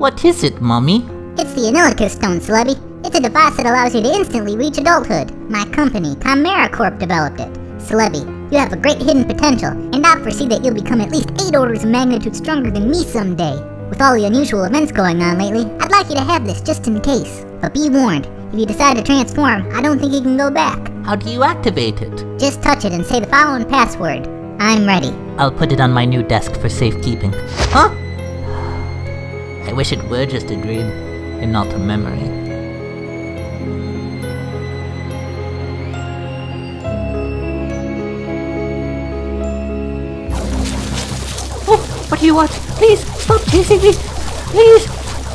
What is it, Mummy? It's the Anilicus Stone, Celebi. It's a device that allows you to instantly reach adulthood. My company, Chimera Corp, developed it. Celebi, you have a great hidden potential, and I foresee that you'll become at least 8 orders of magnitude stronger than me someday. With all the unusual events going on lately, I'd like you to have this just in case. But be warned, if you decide to transform, I don't think you can go back. How do you activate it? Just touch it and say the following password. I'm ready. I'll put it on my new desk for safekeeping. Huh? I wish it were just a dream, and not a memory. Oh, what do you want? Please, stop chasing me! Please!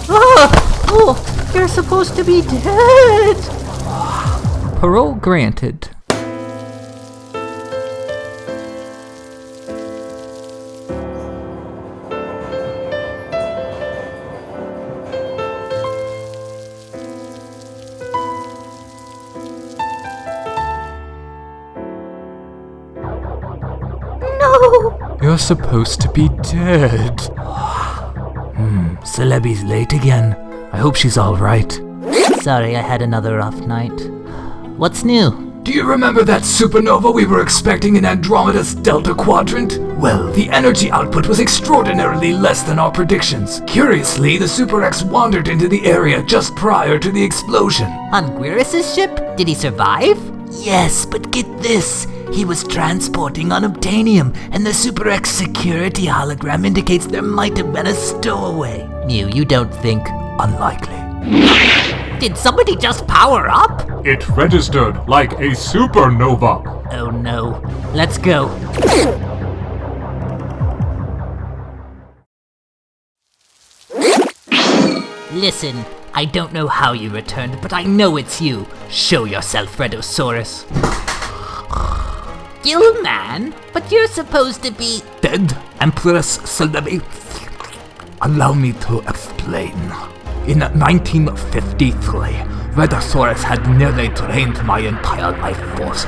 Ah! Oh, you're supposed to be dead! Parole granted. You're supposed to be dead. Hmm, Celebi's late again. I hope she's alright. Sorry, I had another rough night. What's new? Do you remember that supernova we were expecting in Andromeda's Delta Quadrant? Well, the energy output was extraordinarily less than our predictions. Curiously, the Super X wandered into the area just prior to the explosion. On Guirus' ship? Did he survive? Yes, but get this. He was transporting unobtainium, and the Super X security hologram indicates there might have been a stowaway. Mew, you don't think. Unlikely. Did somebody just power up? It registered like a supernova. Oh no. Let's go. Listen, I don't know how you returned, but I know it's you. Show yourself, Redosaurus. man, But you're supposed to be... Dead Empress Celebi. Allow me to explain. In 1953, Redosaurus had nearly drained my entire life force.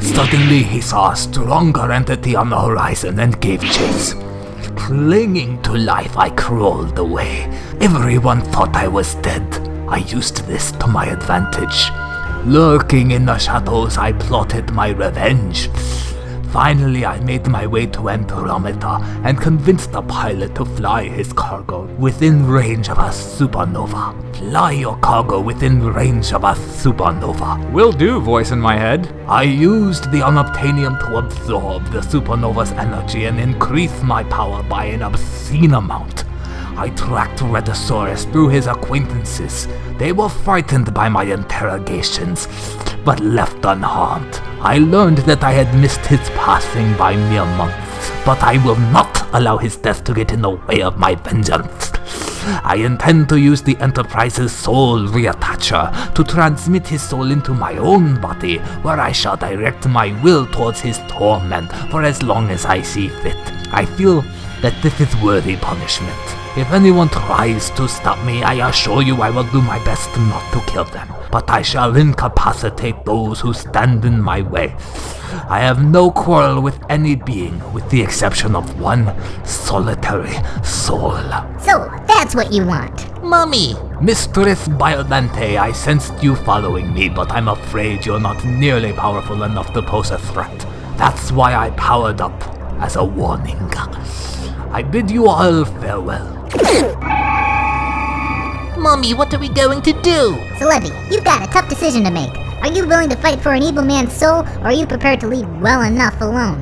Suddenly he saw a stronger entity on the horizon and gave chase. Clinging to life, I crawled away. Everyone thought I was dead. I used this to my advantage. Lurking in the shadows, I plotted my revenge. Finally, I made my way to Andromeda and convinced the pilot to fly his cargo within range of a supernova. Fly your cargo within range of a supernova. Will do, voice in my head. I used the unobtainium to absorb the supernova's energy and increase my power by an obscene amount. I tracked Redosaurus through his acquaintances. They were frightened by my interrogations, but left unharmed. I learned that I had missed his passing by mere months, but I will not allow his death to get in the way of my vengeance. I intend to use the Enterprise's soul reattacher to transmit his soul into my own body, where I shall direct my will towards his torment for as long as I see fit. I feel that this is worthy punishment. If anyone tries to stop me, I assure you I will do my best not to kill them, but I shall incapacitate those who stand in my way. I have no quarrel with any being, with the exception of one solitary soul. So, that's what you want. Mummy! Mistress Biollante, I sensed you following me, but I'm afraid you're not nearly powerful enough to pose a threat. That's why I powered up as a warning. I bid you all farewell. Mummy, what are we going to do? Celebi, you've got a tough decision to make. Are you willing to fight for an evil man's soul, or are you prepared to leave well enough alone?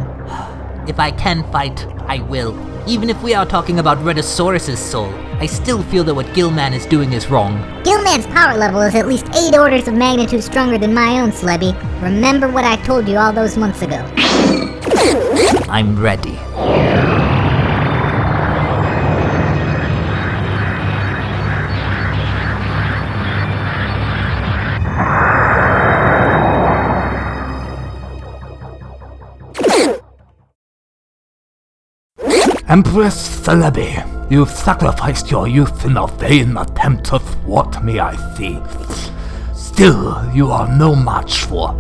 If I can fight, I will. Even if we are talking about Redosaurus' soul, I still feel that what Gilman is doing is wrong. Gilman's power level is at least 8 orders of magnitude stronger than my own, Celebi. Remember what I told you all those months ago. I'm ready. Empress Celebi, you've sacrificed your youth in a vain attempt to thwart me, I see. Still, you are no match for...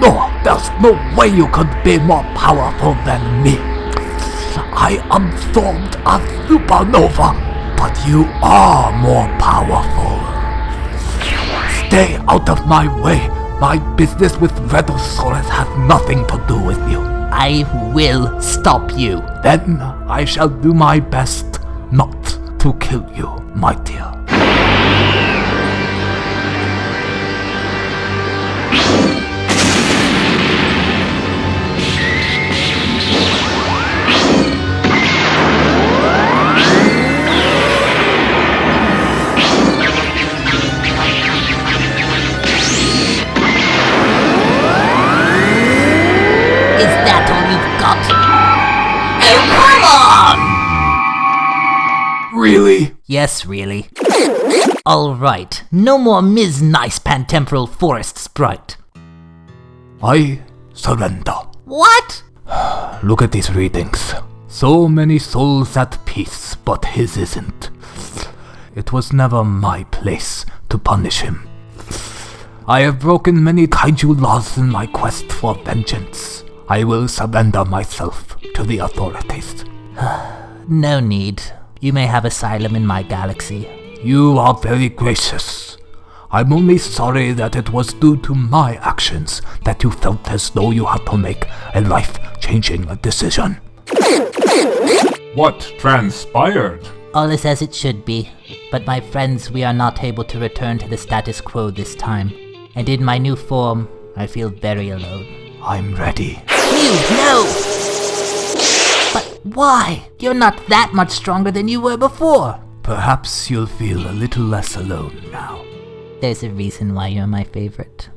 No, there's no way you could be more powerful than me. I absorbed a supernova, but you are more powerful. Stay out of my way. My business with Redosaurus has nothing to do with you. I will stop you. Then I shall do my best not to kill you, my dear. Oh, really? Yes, really. Alright, no more Ms. Nice Pantemporal Forest Sprite. I surrender. What? Look at these readings. So many souls at peace, but his isn't. It was never my place to punish him. I have broken many kaiju laws in my quest for vengeance. I will surrender myself to the authorities. No need. You may have asylum in my galaxy. You are very gracious. I'm only sorry that it was due to my actions that you felt as though you had to make a life-changing decision. What transpired? All is as it should be, but my friends, we are not able to return to the status quo this time. And in my new form, I feel very alone. I'm ready. You, no! But why? You're not that much stronger than you were before. Perhaps you'll feel a little less alone now. There's a reason why you're my favorite.